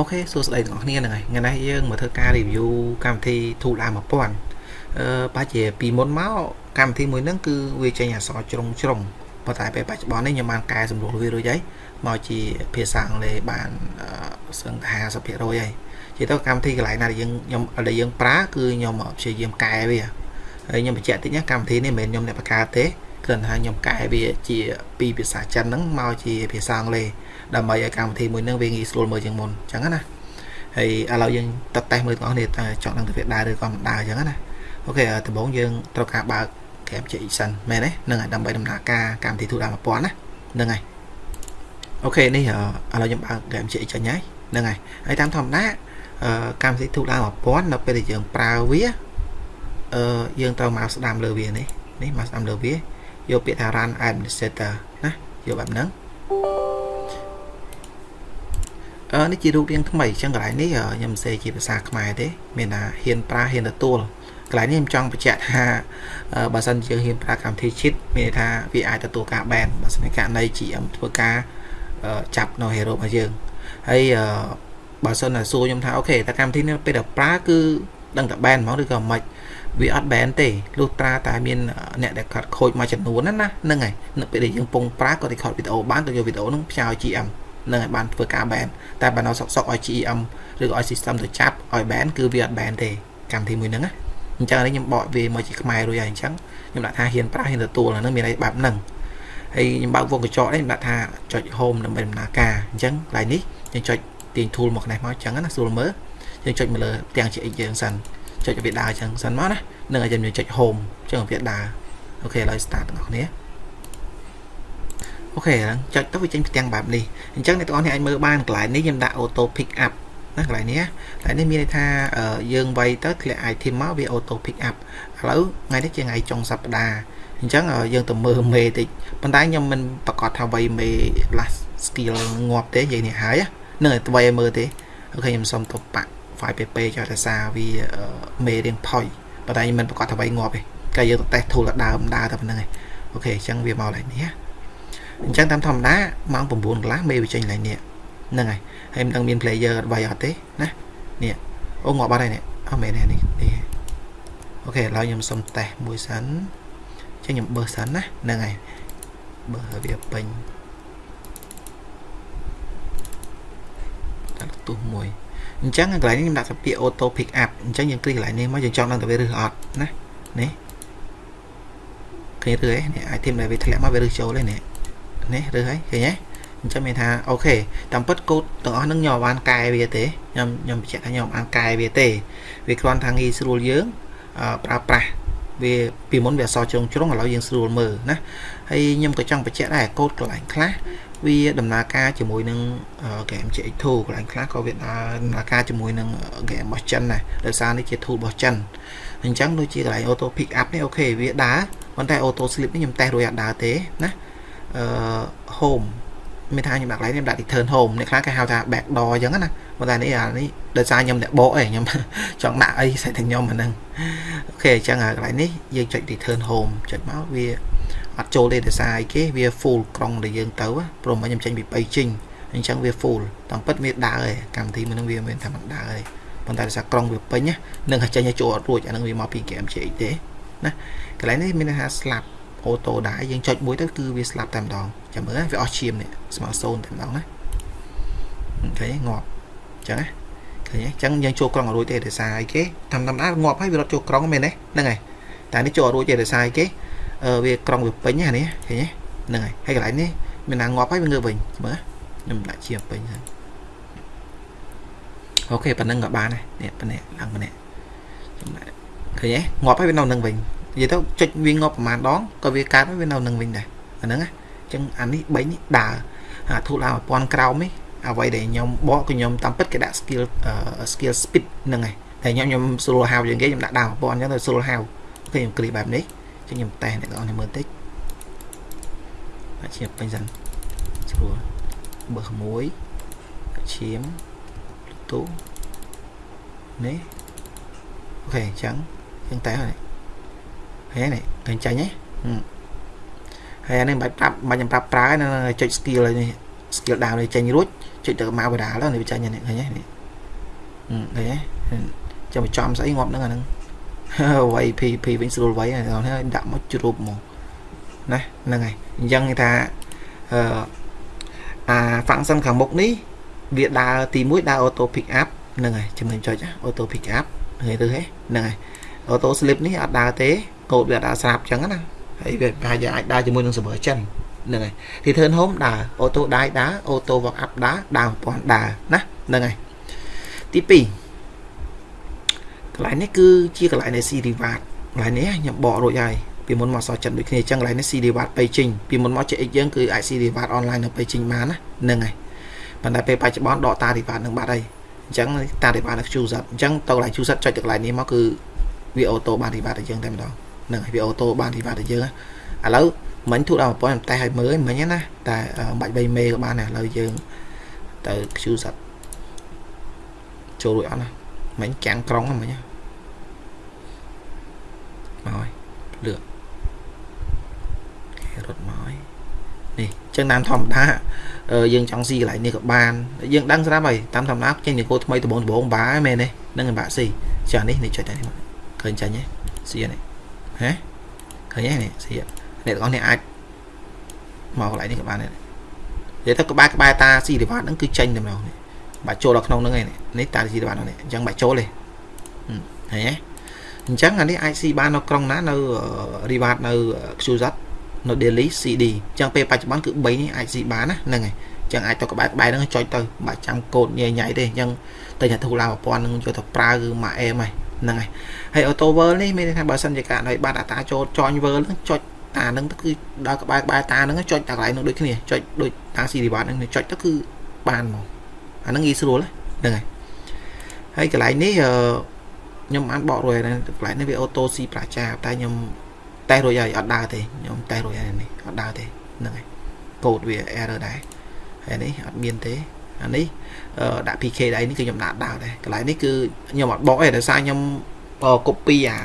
អូខេសួស្តីទាំងអស់គ្នាហ្នឹងហើយថ្ងៃនេះយើងមកធ្វើការ review កម្មវិធី Tool A 1000 អឺបើជាពីមុនមកកម្មវិធីមួយហ្នឹងគឺវាចេញអក្សរជ្រុងជ្រុងប៉ុន្តែពេលបច្ចុប្បន្ននេះខ្ញុំបានកែសម្រួលវារួចហើយមកជាភាសាអង់គ្លេសបានសឹងថា50%ហើយជាទៅកម្មវិធីកន្លែងណាដែលយើងខ្ញុំដែលយើងប្រើគឺខ្ញុំព្យាយាមកែវាហើយខ្ញុំបញ្ជាក់តិចណាកម្មវិធីនេះមិនមែនខ្ញុំអ្នកបង្កើតទេ គ្រាន់តែខ្ញុំកែវាជាពីភាសាចិនហ្នឹងមកជាភាសាអង់គ្លេសដើម្បីឲ្យកម្មវិធីមួយហ្នឹងវាងាយស្រួលមើលជាងមុនអញ្ចឹងណាហើយឥឡូវយើងតតេស្តមើលទាំងអស់គ្នាតើចង់ដឹងទៅវាដើរឬក៏មិនដើរអញ្ចឹងណាអូខេដំបូងយើងត្រូវការបើក game ជា Exen មែនទេហ្នឹងហើយដើម្បីដំណើរការកម្មវិធីទូដល់1000ណាហ្នឹងហើយអូខេនេះឥឡូវខ្ញុំបើក game ជា Exen ហើយហ្នឹងហើយហើយតាមធម្មតាកម្មវិធីទូដល់1000នៅពេលដែលយើងប្រើវាអឺយើងត្រូវមកស្ដាំលើវានេះនេះមកស្ដាំលើវា យកពាក្យថា run administrator ណាយកបែបហ្នឹងអឺនេះជារូបរាងថ្មីអញ្ចឹងកន្លែងនេះខ្ញុំសេជាភាសាខ្មែរទេ មានថាហ៊ានប្រើហ៊ានទទួលកន្លែងនេះខ្ញុំចង់បញ្ជាក់ថាបើសិនជាយើងហ៊ានប្រើកម្មវិធី cheat មានន័យថាវាអាចទទួលការ ban បើសិនជាករណី GM ធ្វើការចាប់នៅ hero របស់យើងហើយបើសិនតែសួរខ្ញុំថាអូខេតែកម្មវិធីនេះពេលដែលប្រើគឺដឹងតែ ban ហ្មងឬក៏មិន វាអត់ ban ទេលុះត្រាតែមានអ្នកដែលខាត់ខូចមួយចំនួនណាហ្នឹងហើយនៅពេលដែលយើងពងប្រើក៏ record វីដេអូបានទៅយកវីដេអូហ្នឹងផ្សាយឲ្យ GM នឹងឲ្យបានធ្វើការ ban តែបើនៅសុកសុកឲ្យ GM ឬក៏ឲ្យ system ទៅចាប់ឲ្យ ban គឺវាអត់ ban ទេកម្មវិធីមួយហ្នឹងណាអញ្ចឹងនេះខ្ញុំបកវាមកជាខ្មែររួចហើយអញ្ចឹងខ្ញុំដាក់ថាហ៊ានប្រើហ៊ានទទួលអាហ្នឹងមានអីបែបហ្នឹងហើយខ្ញុំបើកវងកញ្ចក់នេះខ្ញុំដាក់ថាចុច home ដើម្បីដំណើរការអញ្ចឹងកន្លែងនេះយើងចុចទាញ tool មកនេះមកអញ្ចឹងណាស្រួលមើលយើងចុចមកលើទាំងជា x យើងសិន ចុចវាដើរអញ្ចឹងសិនមកណានឹងឲ្យយើងចុច home អញ្ចឹងវាដើរអូខេឥឡូវ start ទាំងអស់គ្នាអូខេចុចទៅវាចេញផ្ទាំងបែបនេះអញ្ចឹងអ្នកទាំងអស់គ្នាអាចមើលបានកន្លែងនេះខ្ញុំដាក់ auto pick up ណាកន្លែងនេះកន្លែងនេះមានន័យថាយើងវាយទៅធ្លាក់ item មកវា auto pick up ឥឡូវថ្ងៃនេះជាថ្ងៃចុងសប្តាហ៍អញ្ចឹងយើងទៅមើលមេតិចប៉ុន្តែខ្ញុំមិនប្រកាសថាវាយមេ last skill ងាប់ទេនិយាយនេះហើយនឹងឲ្យវាយឲ្យមើលទេអូខេខ្ញុំសុំទៅបាក់ file pp ចោលតែសារវាមេរៀងផុយប៉ុន្តែខ្ញុំមិនប្រកាសថាវាយងាប់ទេកាលយើងទៅតេស្ត tool ដើមដើរតែប៉ុណ្្នឹងឯងអូខេអញ្ចឹងវាមកឡើងនេះអញ្ចឹងតាមធម្មតាម៉ោង9កន្លះមេវាចេញឡើងនេះហ្នឹងហើយហើយមិនដឹងមាន player អត់វាយអត់ទេណានេះអូងាប់បាត់ហើយនេះអត់មែនទេនេះអូខេឥឡូវខ្ញុំសុំតេស្តមួយសិនចឹងខ្ញុំបើសិនណាហ្នឹងហើយបើវាពេញដាក់ទុះមួយ អញ្ចឹងកន្លែងនេះខ្ញុំដាក់សពាក្យ auto pick up អញ្ចឹងយើងគ្លីកកន្លែងនេះមកយើងចង់ដឹងតើវាឬអត់ណានេះឃើញឬឯនេះ item ដែលវាធ្លាក់មកវាឬចូលទេនេះនេះឬហើយឃើញទេអញ្ចឹងមានថាអូខេតាមពិតកូដទាំងអស់ហ្នឹងខ្ញុំបានកែវាទេខ្ញុំខ្ញុំបញ្ជាក់ថាខ្ញុំបានកែវាទេវាគ្រាន់ថាងាយស្រួលយើងប្រើប្រាស់វាពីមុនវាអសជ្រុងជ្រុងឥឡូវយើងស្រួលមើលណាហើយខ្ញុំក៏ចង់បញ្ជាក់ដែរកូដកន្លែងខ្លះ វាដំណើរការជាមួយនឹង game GX2 កន្លែងខ្លះក៏វាដំណើរការជាមួយនឹង game របស់ចិនដែរដោយសារនេះជា tool របស់ចិនអញ្ចឹងដូចជាកន្លែង auto pick up នេះអូខេវាដើរប៉ុន្តែ auto sleep នេះខ្ញុំតេស្តរួចអត់ដើរទេណាអឺ home មានថាខ្ញុំដាក់កន្លែងនេះដាក់ return home អ្នកខ្លះគេហៅថា back door អញ្ចឹងណាប៉ុន្តែនេះអានេះដោយសារខ្ញុំអ្នកបកឯងខ្ញុំចង់ដាក់អីស្អីតែខ្ញុំអាហ្នឹងអូខេអញ្ចឹងកន្លែងនេះយើងចុច return home ចុចមកវា អត់ចូលទេដោយសារអីគេវា full ក្រុងដែលយើងទៅព្រោះមកខ្ញុំចេញពី3ជីងអញ្ចឹងវា full តាមពិតវាដើរឯងកម្មវិធីមួយហ្នឹងវាមិនថាមិនដើរឯងប៉ុន្តែដោយសារក្រុងវាពេញនឹងចេញឲ្យចូលអត់រួចអាហ្នឹងវាមកពី game GX ទេណាកន្លែងនេះមានថាស្លាប់អូតូដែរយើងចុចមួយទៅគឺវាស្លាប់តែម្ដងចាំមើលវាអស់ឈាមនេះស្មើ0តែម្ដងណាឃើញងាប់អញ្ចឹងណាឃើញអញ្ចឹងយើងចូលក្រុងអត់រួចទេដោយសារអីគេតាមតាមដាងាប់ហើយវារត់ចូលក្រុងមែនទេហ្នឹងហើយតែនេះចូលអត់រួចទេដោយសារអីគេអឺ វាក្រុងវាពេញហ្នឹងនេះឃើញទេហ្នឹងហើយហើយកន្លែងនេះមានណាងាប់ហើយវាងើបវិញមើលខ្ញុំដាក់ជាពេញហ្នឹងអូខេប៉ណ្ណឹងក៏បានដែរនេះប៉ណ្ណេះឡើងប៉ណ្ណេះខ្ញុំដាក់ឃើញទេងាប់ហើយវានៅនឹងវិញនិយាយទៅចុចវាងាប់ប្រហែលដងក៏វាកើតវានៅនឹងវិញដែរអាហ្នឹងណាអញ្ចឹងអានេះ3នេះដើរអាធូលឡើង1000ក្រោមនេះអ្វីដែលខ្ញុំបកគឺខ្ញុំតាមពិតគេដាក់ skill skill speed ហ្នឹងហើយតែខ្ញុំខ្ញុំស្រួលហៅយ៉ាងគេខ្ញុំដាក់ដើម1000អញ្ចឹងទៅស្រួលហៅគេខ្ញុំគ្លីបែបនេះអញ្ចឹងខ្ញុំតេស្តអ្នកនរមើលតិចដាក់ឈាមពេញសិនស្រួលបើក្មួយឈាមទូនេះអូខេអញ្ចឹងយើងតេស្តហើយហេនេះឃើញចាញ់ហ៎ហើយអានេះមិនបាច់ប្រាប់មិនចាំប្រាប់ប្រើណាចុច skill ហើយនេះ skill down នេះចេញរួចចុចទៅមកបដាលនេះវាចេញនេះឃើញទេនេះឃើញទេចាំចំស្អីងាប់ហ្នឹងអាហ្នឹង វាយ PP វិញស្រួលវាយហ្នឹងហើយដាក់មកជ្រូបមកណាហ្នឹងហើយអញ្ចឹងគេថាអឺអា function ខាងមុខនេះវាដើរទី1ដើរ auto pick up ហ្នឹងហើយចំណុចចុច auto pick up ឃើញទៅហ៎ហ្នឹងហើយ auto slip នេះអត់ដើរទេកូដវាអត់ដើរស្រាប់អញ្ចឹងណាហើយវាប្រហែលជាអាចដើរជាមួយនឹង server ចិនហ្នឹងហើយ return home ដើរ auto die ដើរ auto walk up ដើរដើរប្រព័ន្ធដើរណាហ្នឹងហើយទី2ក ន្លែងនេះគឺជាកន្លែងនៃ C reward កន្លែងនេះខ្ញុំបករួចហើយពីមុនមកសចិត្តដូចគ្នាអញ្ចឹងកន្លែងនេះ C reward ទៅជិញពីមុនមក CX យើងគឺអាច C reward online នៅទៅជិញបានណាហ្នឹងហើយប៉ុន្តែពេលបច្ចុប្បន្នដកតា reward នឹងបាត់ហើយអញ្ចឹងតា reward នៅ QZ អញ្ចឹងទៅកន្លែង QZ ចុចទៅកន្លែងនេះមកគឺវាអូតូបាន reward ទៅយើងតែម្ដងហ្នឹងហើយវាអូតូបាន reward ទៅយើងឥឡូវមិញទូដល់1000តែឲ្យមើលមិញណាតែបាច់3មេក៏បានដែរឥឡូវយើងទៅ QZ ចូលរួចអត់ណាមិញចាំងក្រុងមិញមកហើយ លឿកគេរត់មកហើយនេះចឹងតាមធម្មតាយើងចង់ស៊ីកន្លែងនេះក៏បានយើងដឹងស្រាប់ហើយតាមធម្មតាចេញនីកូថ្មីដំបងដំបងបាមែនទេនឹងបាក់ស៊ីចានេះនេះចុចតែនេះមកឃើញចាញ់ទេស៊ីនេះហ៎ឃើញទេនេះស៊ីអ្នកទាំងអស់នេះអាចមកកន្លែងនេះក៏បានដែរនិយាយទៅក្បែរក្បែរតាស៊ីរីវ៉ាតហ្នឹងគឺចេញតែម្ដងនេះបាច់ចូលដល់ក្នុងហ្នឹងឯងនេះតាស៊ីរីវ៉ាតហ្នឹងអញ្ចឹងបាច់ចូលទេឃើញទេ អញ្ចឹងអានេះអាចស៊ីបាននៅក្រុងណានៅ reward នៅ QZ នៅ daily CD អញ្ចឹងពេលបច្ចុប្បន្នគឺ3នេះអាចស៊ីបានណាហ្នឹងហើយអញ្ចឹងអាចទៅក្បែរក្បែរហ្នឹងចុចទៅបាច់ចាំកូដញ៉ៃញ៉ៃទេអញ្ចឹងតែញ៉ាទូឡា1000ហ្នឹងយកទៅប្រើគឺមកអេមហើយហ្នឹងហើយហើយ auto world នេះមានន័យថាបើសិនជាករណីបាត់អតាចូល join world ហ្នឹងចុចតាហ្នឹងទៅគឺដល់ក្បែរក្បែរតាហ្នឹងចុចតាកន្លែងហ្នឹងដូចគ្នាចុចដូចតា CD បាត់ហ្នឹងចុចទៅគឺបានមកអាហ្នឹងងាយស្រួលហ្នឹងហើយហើយកន្លែងនេះ ខ្ញុំបានបករួចហើយកន្លែងនេះវាអូតូស៊ីប្រជាតែខ្ញុំតេស្តរួចហើយអត់ដើរទេខ្ញុំតេស្តរួចហើយនេះអត់ដើរទេហ្នឹងហើយកូដវា error ដែរហើយនេះអត់មានទេអានេះដាក់ PK ដៃនេះគឺខ្ញុំដាក់ដើរដែរកន្លែងនេះគឺខ្ញុំអត់បកទេដោយសារខ្ញុំ copy អា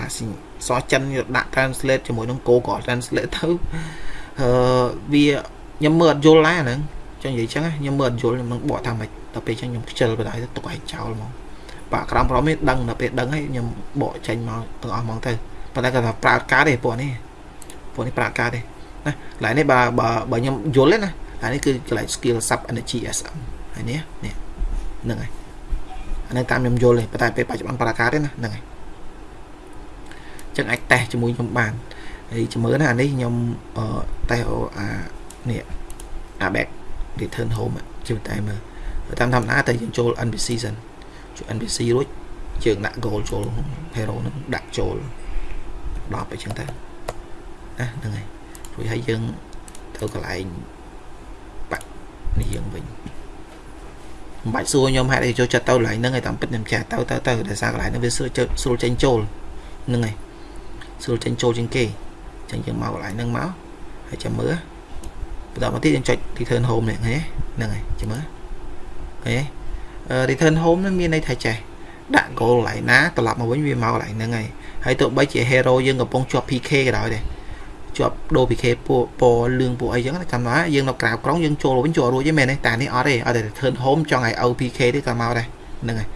សចិនដាក់ translate ជាមួយនឹង Google translate ទៅអឺវាខ្ញុំមើលអត់យល់ដែរហ្នឹងចឹងនិយាយចឹងខ្ញុំមើលអត់យល់ខ្ញុំនឹងបកថាម៉េចដល់ពេលចឹងខ្ញុំខ្ជិលបដ ாய் ទៅទុកឲ្យចោលហ្មង បាក់ក្រំប្រមនេះដឹងដល់ពេលដឹងហើយខ្ញុំបកចេញមកទាំងអស់ហ្មងទៅប៉ុន្តែគាត់ថាប្រើការទេពួកនេះពួកនេះប្រើការទេណាកន្លែងនេះបើបើបើខ្ញុំយល់ទេណាកន្លែងនេះគឺកន្លែង skill sub energy sm ហើយនេះនេះហ្នឹងហើយអានេះតាមខ្ញុំយល់ទេប៉ុន្តែពេលបច្ចុប្បន្នប្រើការទេណាហ្នឹងហើយចឹងអាចតេស្តជាមួយខ្ញុំបានហើយជំរឿនណាអានេះខ្ញុំតេស្តអានេះអា back return home ជាតែមើលតាមធម្មតាតែយើងចូល NPC សិនចូល NPC រួចយើងដាក់ goal ចូល hero នឹងដាក់ចូល10អញ្ចឹងទៅណាហ្នឹងហើយរួចហើយយើងទៅកន្លែងបាក់នេះយើងវិញមិនបាច់សួរខ្ញុំហេតុអីចូលចិត្តទៅកន្លែងហ្នឹងហើយតាមពិតខ្ញុំចាស់ទៅទៅទៅដោយសារកន្លែងហ្នឹងវាស្រួលស្រួលចេញចូលហ្នឹងហើយស្រួលចេញចូលជាងគេអញ្ចឹងយើងមកកន្លែងហ្នឹងមកហើយចាំមើលបន្តមកទៀតយើងចុច return home នេះឃើញហ្នឹងហើយចាំមើលឃើញ return home នឹងមានន័យថាចេះដាក់ goal កន្លែងណាត្រឡប់មកវិញវាមកកន្លែងហ្នឹងហើយហើយទោះបីជា hero យើងកំពុងជាប់ PK ក៏ដោយដែរជាប់ដូរ PK ពួកពណ៌លឿងពួកអីចឹងចាំថាយើងនៅក្រៅក្រុងយើងចូលវិញចូលរួចទេមែនទេតែនេះអត់ទេអត់តែ return home ចង់ឲ្យ OPK ទេក៏មកដែរហ្នឹងហើយ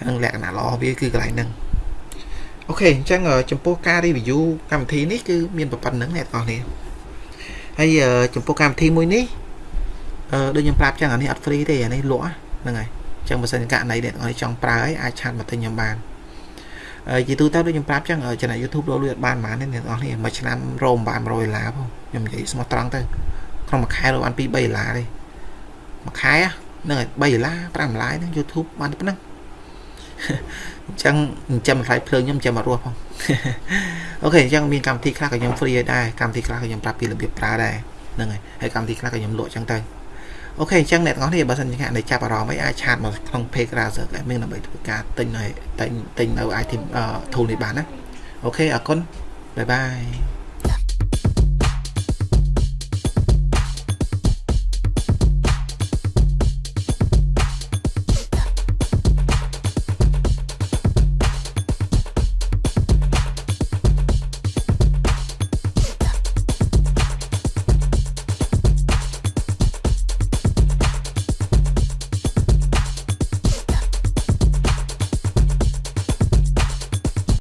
ហ្នឹងលក្ខណៈល្អវាគឺកន្លែងហ្នឹងអូខេអញ្ចឹងចំពោះការ review កម្មវិធីនេះគឺមានប៉ុណ្្នឹងអ្នកទាំងអស់គ្នាហើយចំពោះកម្មវិធីមួយនេះអឺដូចខ្ញុំប្រាប់ចឹងអានេះអត់ free ទេអានេះលក់ហ្នឹងហើយ អញ្ចឹងបើសិនករណីអ្នកទាំងអស់ចង់ប្រើអីអាចឆាតមកទិញខ្ញុំបានជាទូទៅដូចខ្ញុំប្រាប់ចឹងចំណែក YouTube លោលួយអត់បានប៉ុន្មានទេអ្នកទាំងអស់នេះមួយឆ្នាំរោមបាន100ដុល្លារផងខ្ញុំនិយាយស្មោះត្រង់ទៅក្នុងមួយខែរកបាន2 3ដុល្លារទេមួយខែហ្នឹងហើយ3ដុល្លារ5ដុល្លារហ្នឹង YouTube បានប៉ុណ្ណឹងអញ្ចឹងចិញ្ចឹមថ្លៃភ្លើងខ្ញុំចិញ្ចឹមអត់រស់ផង OK អញ្ចឹងមានកម្មវិធីខ្លះក៏ខ្ញុំ free ឲ្យដែរកម្មវិធីខ្លះក៏ខ្ញុំប្រាប់ពីរបៀបប្រើដែរហ្នឹងហើយហើយកម្មវិធីខ្លះក៏ខ្ញុំលក់អញ្ចឹងទៅ OK អញ្ចឹងអ្នកទាំងអស់នេះបើសិនជាអ្នកចាប់អារម្មណ៍អីអាចឆាតមកក្នុង page Razer មានដើម្បីធ្វើការទិញនៅទិញទិញនៅ item tool នេះបានណា OK អរគុណ bye bye